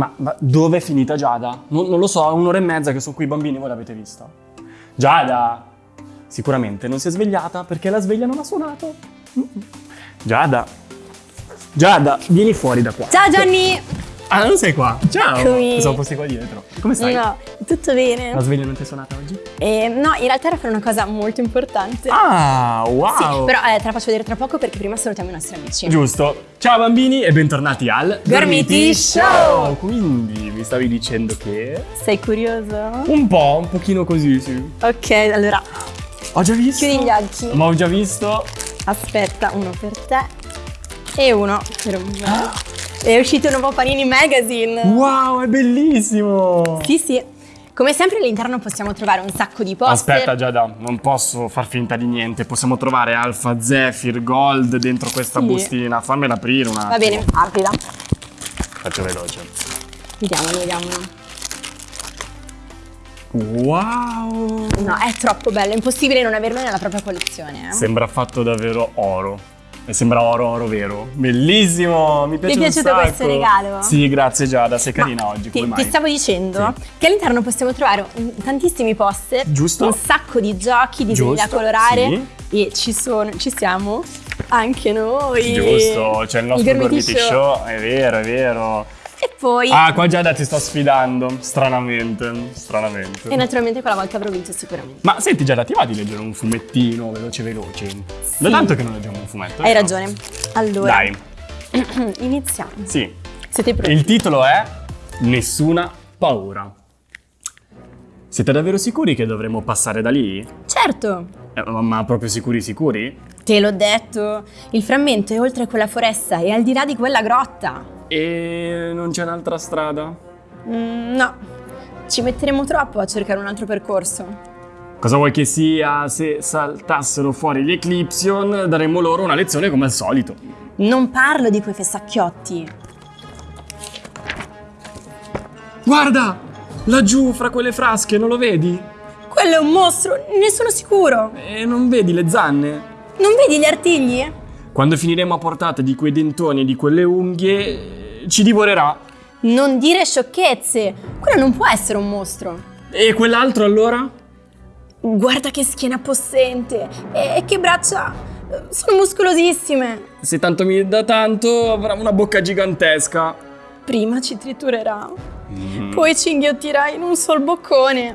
Ma, ma dove è finita Giada? Non, non lo so, è un'ora e mezza che sono qui i bambini, voi l'avete vista? Giada! Sicuramente non si è svegliata perché la sveglia non ha suonato. Giada! Giada, vieni fuori da qua. Ciao Gianni! Ah, non sei qua? Ciao! Eccomi. Siamo posti qua dietro. Come stai? No, tutto bene. La sveglia non ti è suonata oggi? Eh, no, in realtà era per una cosa molto importante. Ah, wow! Sì, però eh, te la faccio vedere tra poco perché prima salutiamo i nostri amici. Giusto. Ciao bambini e bentornati al Gormiti Show! Quindi mi stavi dicendo che... Sei curioso? Un po', un pochino così, sì. Ok, allora Ho già visto. chiudi gli occhi. Ma ho già visto. Aspetta, uno per te e uno per me. È uscito un nuovo Panini Magazine. Wow, è bellissimo! Sì, sì. Come sempre all'interno possiamo trovare un sacco di poster. Aspetta Giada, non posso far finta di niente. Possiamo trovare Alpha Zephyr Gold dentro questa Sì. bustina. Fammela aprire un attimo. Va bene, aprila. Faccio veloce. Vediamolo, vediamolo. Wow! No, è troppo bello, è impossibile non averlo nella propria collezione. eh. Sembra fatto davvero oro. E sembra oro, oro vero. Bellissimo! Mi piace Ti è piaciuto questo regalo? Sì, grazie Giada, sei carina Ma oggi. Ti, ti stavo dicendo Sì. che all'interno possiamo trovare tantissimi poster, Giusto. un sacco di giochi, disegni da colorare e ci sono, ci siamo anche noi. Giusto, c'è il nostro Gormiti Gormiti Show. È vero, è vero. E poi, Ah, qua Giada ti sto sfidando. Stranamente, stranamente. e naturalmente quella volta avrò vinto sicuramente. Ma senti Giada, ti va di leggere un fumettino veloce veloce? Da tanto che non leggiamo un fumetto. Hai vero? ragione. Allora, Dai, iniziamo. sì. Siete pronti? Il titolo è Nessuna paura. Siete davvero sicuri che dovremmo passare da lì? Certo, Eh, ma- ma proprio sicuri sicuri? te l'ho detto. Il frammento è oltre quella foresta e al di là di quella grotta. E non c'è un'altra strada? Mm, no, ci metteremo troppo a cercare un altro percorso. Cosa vuoi che sia se saltassero fuori gli Eclipsion? Daremmo loro una lezione come al solito. Non parlo di quei fessacchiotti. Guarda! Laggiù, fra quelle frasche, non lo vedi? Quello è un mostro, ne sono sicuro. E non vedi le zanne? Non vedi gli artigli? Quando finiremo a portata di quei dentoni e di quelle unghie, ci divorerà. Non dire sciocchezze. Quello non può essere un mostro. E quell'altro allora? Guarda che schiena possente. E, che braccia. Sono muscolosissime. Se tanto mi dà tanto, avrà una bocca gigantesca. Prima ci triturerà. Poi ci inghiottirà in un sol boccone.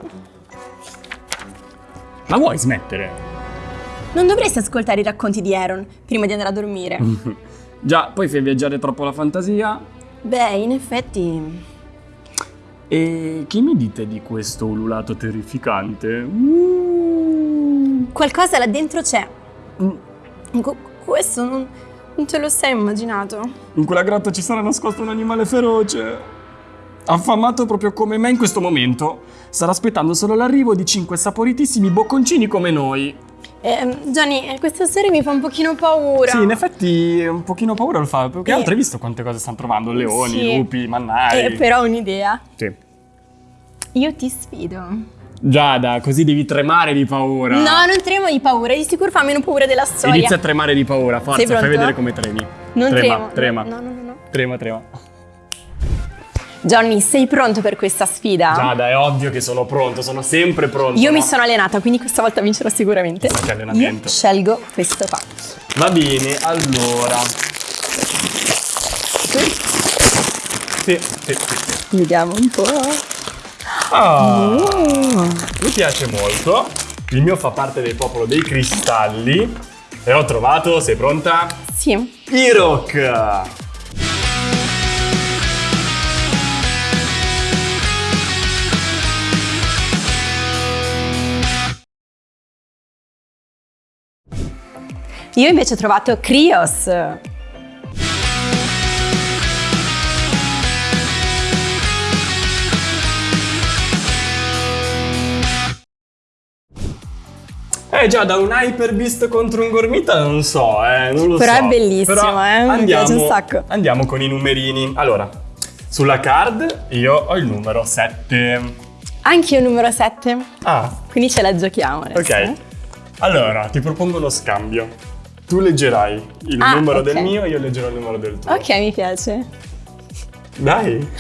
Ma vuoi smettere? Non dovresti ascoltare i racconti di Aaron prima di andare a dormire. Già, poi fai viaggiare troppo la fantasia. Beh, in effetti. E che mi dite di questo ululato terrificante? Uh. Qualcosa là dentro c'è. Mm. Qu- questo non, non te lo sei immaginato. In quella grotta ci sarà nascosto un animale feroce. Affamato proprio come me in questo momento. Starà aspettando solo l'arrivo di cinque saporitissimi bocconcini come noi. Eh, Gianni, eh, questa storia mi fa un pochino paura. Sì, in effetti un pochino paura lo fa. Perché Eh. altro hai visto quante cose stanno trovando? Leoni, Sì. lupi, mannari. Eh, però ho un'idea. Sì. Io ti sfido. Giada, così devi tremare di paura. No, non tremo di paura, di sicuro fa meno paura della storia. Inizia a tremare di paura, forza, fai vedere come tremi. Non trema, tremo. trema. No, no, no, no. Trema, trema. Johnny, sei pronto per questa sfida? Giada, è ovvio che sono pronto, sono sempre pronto. Io no? mi sono allenata, quindi questa volta vincerò sicuramente. Che allenamento. Io scelgo questo qua. Va bene, allora. Sì, sì, sì, sì. Vediamo un po'. Ah, Oh. mi piace molto. Il mio fa parte del popolo dei cristalli. E ho trovato, sei pronta? Sì. Irok! Io invece ho trovato Krios. Eh già, da un Hyper Beast contro un Gormita non so, eh, non lo Però so. è bellissimo, Però eh, mi andiamo, piace un sacco. Andiamo con i numerini. Allora, sulla card io ho il numero 7. Anche io numero 7. Ah, Quindi ce la giochiamo adesso. ok. eh? Allora, ti propongo uno scambio. Tu leggerai il Ah, numero ok. del mio, io leggerò il numero del tuo. Ok, mi piace. Dai.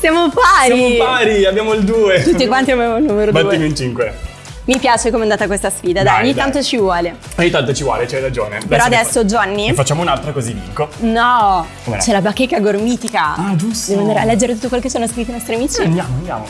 Siamo pari. Siamo pari, abbiamo il 2. Tutti quanti abbiamo il numero Battimi 2. in 5. Mi piace come è andata questa sfida, dai, Dai, ogni dai. tanto ci vuole. Ogni tanto ci vuole, c'hai ragione. Però ne adesso, Johnny- Ne facciamo un'altra così vinco. No, c'è la bacheca gormitica. Ah, giusto. Devo andare a leggere tutto quello che sono scritti i nostri amici. Andiamo, andiamo.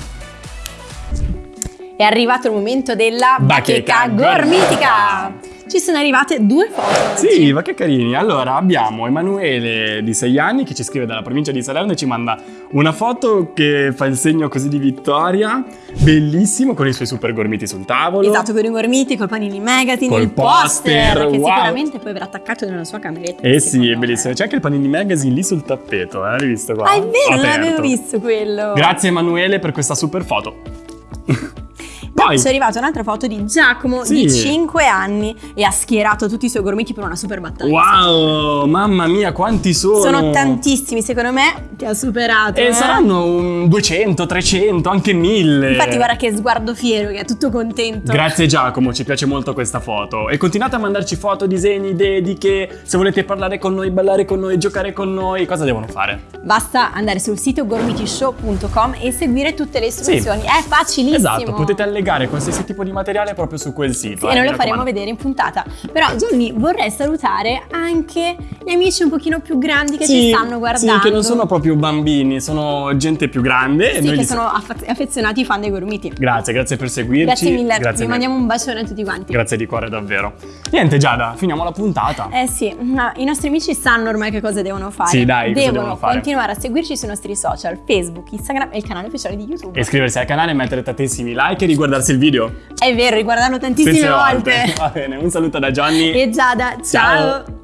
È arrivato il momento della bacheca, Bacheca gormitica. Ci sono arrivate due foto. Sì, ma che carini. Allora, abbiamo Emanuele di 6 anni che ci scrive dalla provincia di Salerno e ci manda una foto che fa il segno così di vittoria, bellissimo, con i suoi super gormiti sul tavolo. Esatto, con i gormiti, col panini magazine, Col il poster, poster, che wow. sicuramente poi verrà attaccato nella sua cameretta. Eh sì, è bellissimo. C'è anche il Panini Magazine lì sul tappeto, eh? L'hai visto qua? Ah, è vero, non l'avevo visto quello. Grazie Emanuele per questa super foto. Poi, ci è arrivata un'altra foto di Giacomo Sì. di 5 anni e ha schierato tutti i suoi gormiti per una super battaglia. wow, mamma mia, quanti sono! Sono tantissimi, secondo me ti ha superato. E eh. saranno un 200, 300, anche 1000. Infatti guarda che sguardo fiero, che è tutto contento. Grazie Giacomo, ci piace molto questa foto. E continuate a mandarci foto, disegni, dediche. Se volete parlare con noi, ballare con noi, giocare con noi, cosa devono fare? Basta andare sul sito gormitishow.com e seguire tutte le istruzioni. È facilissimo. Esatto, potete allegare qualsiasi tipo di materiale proprio su quel sito. Sì, eh, e noi lo faremo vedere in puntata. Però Johnny vorrei salutare anche gli amici un pochino più grandi che ci stanno guardando. Sì, che non sono proprio bambini, sono gente più grande. e Sì, noi che li- sono aff- affezionati fan dei gormiti. Grazie, grazie per seguirci. Grazie mille, Grazie vi mandiamo un bacione a tutti quanti. Grazie di cuore davvero. Niente Giada, finiamo la puntata. Eh sì, no, i nostri amici sanno ormai che cosa devono fare. Sì, dai, devono, devono fare? continuare a seguirci sui nostri social, Facebook, Instagram e il canale ufficiale di YouTube. Iscriversi al canale, mettere tantissimi like e riguardarsi il video. È vero, riguardarlo tantissime Tantissime volte. Va bene, un saluto da Gianni. E Giada, ciao. Ciao.